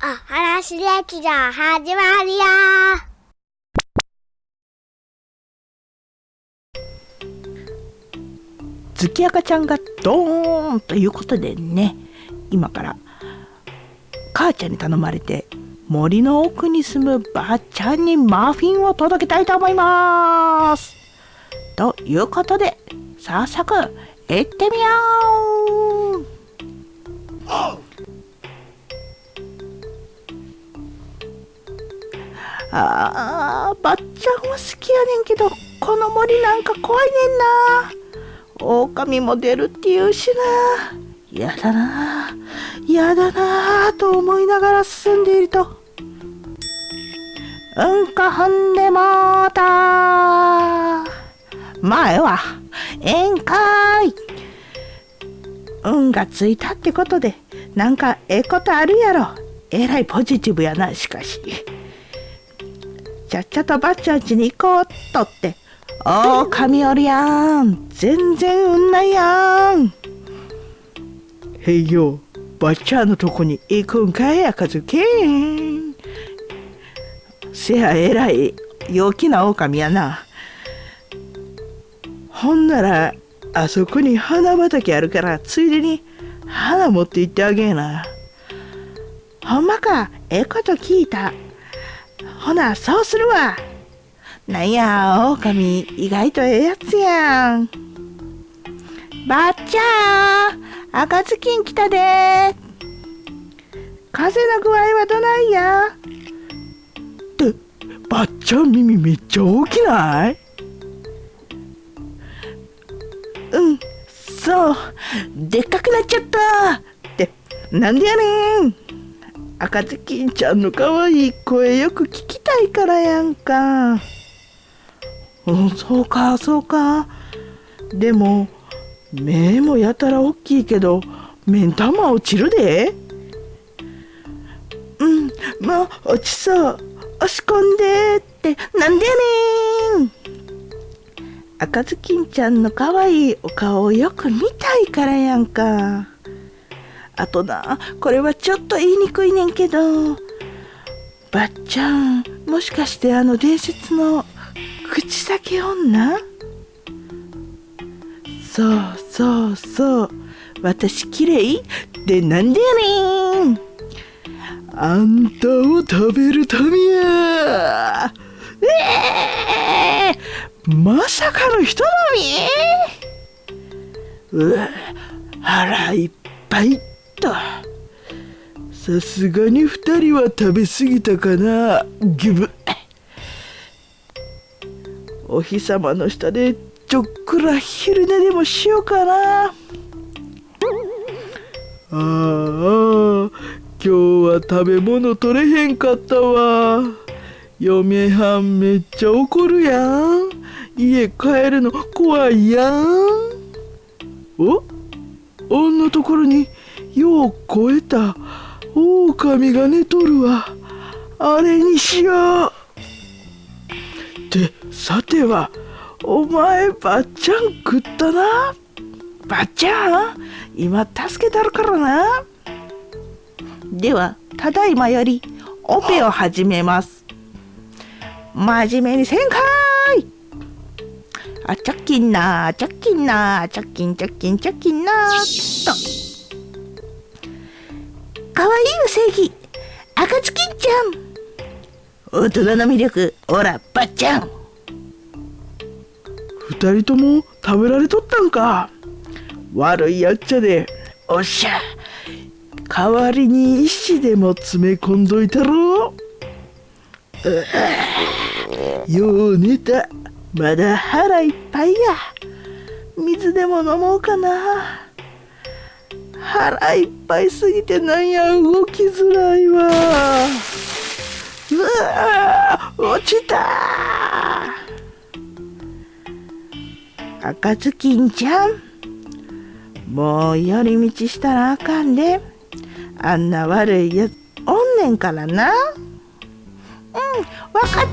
あ、話劇場始まるよ月赤ちゃんがドーンということでね今から母ちゃんに頼まれて森の奥に住むばあちゃんにマフィンを届けたいと思います。ということで早速行ってみよう。あーばっちゃんは好きやねんけどこの森なんか怖いねんな。狼も出るって言うしな。やだなやだなと思いながら進んでいると。うんこ踏んでもうた前は宴会。運がついたってことでなんかええことあるやろ。えらいポジティブやなしかし。ちゃっちゃとばっちゃんちに行こうっとって。おー、神おるやん。全然うんないやん。へいよ、ばっちゃんのとこに行くんかい、赤ずけん。せや、えらい、陽気な狼やな。ほんなら、あそこに花畑あるから、ついでに花持って行ってあげえな。ほんまか、ええこと聞いた。ほな、そうするわ。なんや、狼、意外とええやつやん。ばっちゃん、赤ずきん来たで。風の具合はどないや？って、ばっちゃん耳めっちゃ大きない？うん、そう、でっかくなっちゃったって、なんでやねん。赤ずきんちゃんの可愛いい声よく聞きたいからやんか。うん、そうか、そうか。でも、目もやたら大きいけど、目ん玉落ちるで。うん、もう落ちそう。押し込んでって、なんでやねん。赤ずきんちゃんの可愛いお顔をよく見たいからやんか。あとなこれはちょっと言いにくいねんけど。ばっちゃんもしかしてあの伝説の口先女？そうそうそう。私綺麗？でなんでやねん。あんたを食べるためや。ええー、まさかの人並み？うわ腹いっぱい。った。さすがに2人は食べ過ぎたかな。ギブ。お日様の下でちょっくら昼寝でもしようかな。ああ今日は食べ物取れへんかったわ。嫁はんめっちゃ怒るやん。家帰るの怖いやん。お？あんなところによう超えた。狼が寝とるわ。あれにしよう。ってさてはお前ばっちゃん食ったな。ばっちゃん？今助けたるからな。ではただいまよりオペを始めます。真面目にせんかい。あチャッキンなチャッキンなチャッキンチャッキンチャッキンなと。かわいいウサギ赤ずきんちゃん。大人の魅力おらばっちゃん二人とも食べられとったんか。悪いやっちゃで。おっしゃ。代わりに石でも詰め込んどいたろう。よう寝た。まだ腹いっぱいや。水でも飲もうかな腹いっぱいすぎてなんや動きづらいわ。うわ落ちた赤ずきんちゃんもう寄り道したらあかんで。あんな悪いやつおんねんからな。うんわかった